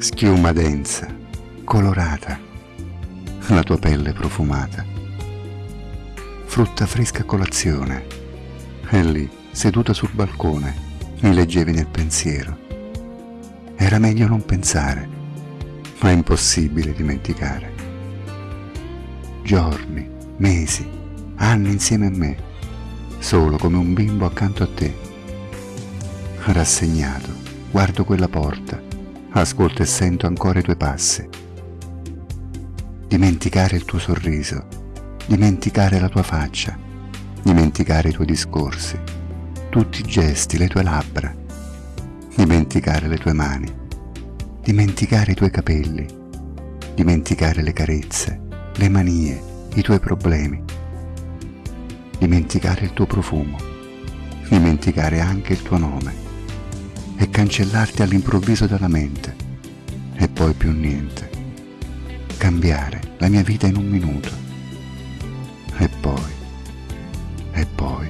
Schiuma densa, colorata, la tua pelle profumata. Frutta fresca a colazione, e lì, seduta sul balcone, mi leggevi nel pensiero. Era meglio non pensare, ma è impossibile dimenticare. Giorni, mesi, anni insieme a me, solo come un bimbo accanto a te. Rassegnato, guardo quella porta, ascolto e sento ancora i tuoi passi. Dimenticare il tuo sorriso, dimenticare la tua faccia, dimenticare i tuoi discorsi, tutti i gesti, le tue labbra, dimenticare le tue mani, dimenticare i tuoi capelli, dimenticare le carezze, le manie, i tuoi problemi, dimenticare il tuo profumo, dimenticare anche il tuo nome e cancellarti all'improvviso dalla mente. E poi più niente, cambiare la mia vita in un minuto. E poi, e poi